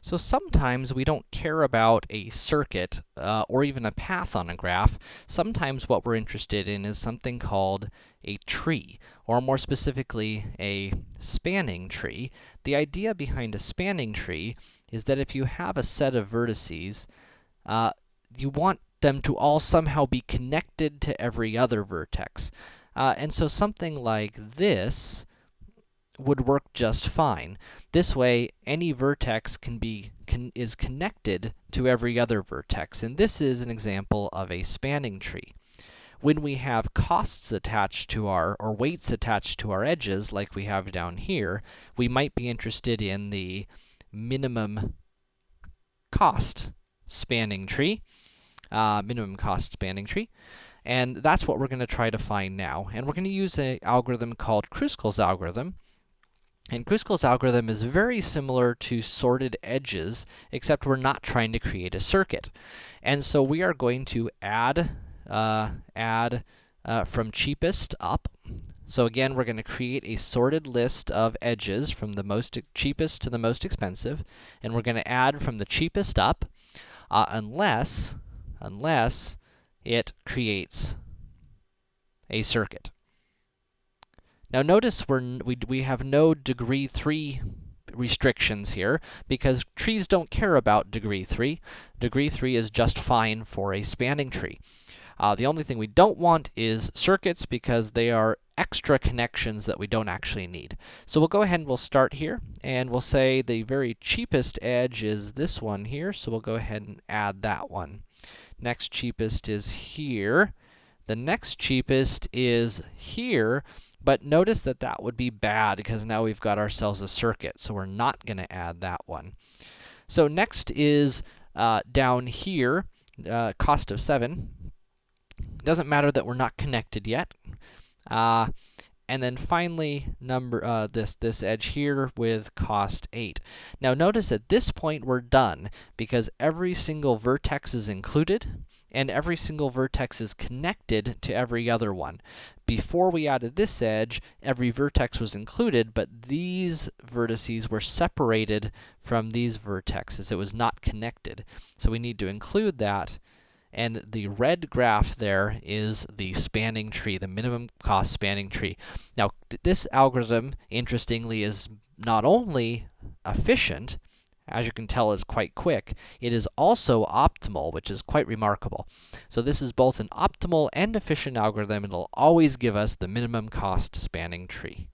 So sometimes we don't care about a circuit, uh, or even a path on a graph. Sometimes what we're interested in is something called a tree, or more specifically, a spanning tree. The idea behind a spanning tree is that if you have a set of vertices, uh, you want them to all somehow be connected to every other vertex. Uh, and so something like this would work just fine. This way, any vertex can be can, is connected to every other vertex, and this is an example of a spanning tree. When we have costs attached to our, or weights attached to our edges, like we have down here, we might be interested in the minimum cost spanning tree, uh, minimum cost spanning tree. And that's what we're to try to find now. And we're to use an algorithm called Kruskal's algorithm, and Kruskal's algorithm is very similar to sorted edges, except we're not trying to create a circuit. And so we are going to add, uh, add uh, from cheapest up. So again, we're to create a sorted list of edges from the most cheapest to the most expensive, and we're to add from the cheapest up, uh, unless, unless it creates a circuit. Now notice we're, we, we have no degree 3 restrictions here, because trees don't care about degree 3. Degree 3 is just fine for a spanning tree. Uh, the only thing we don't want is circuits, because they are extra connections that we don't actually need. So we'll go ahead and we'll start here, and we'll say the very cheapest edge is this one here, so we'll go ahead and add that one. Next cheapest is here. The next cheapest is here, but notice that that would be bad, because now we've got ourselves a circuit, so we're not gonna add that one. So next is, uh, down here, uh, cost of 7. Doesn't matter that we're not connected yet. Uh, and then finally, number, uh, this, this edge here with cost 8. Now notice at this point we're done, because every single vertex is included, and every single vertex is connected to every other one. Before we added this edge, every vertex was included, but these vertices were separated from these vertexes. It was not connected. So we need to include that, and the red graph there is the spanning tree, the minimum cost spanning tree. Now, this algorithm, interestingly, is not only efficient, as you can tell, is quite quick. It is also optimal, which is quite remarkable. So this is both an optimal and efficient algorithm. It'll always give us the minimum cost spanning tree.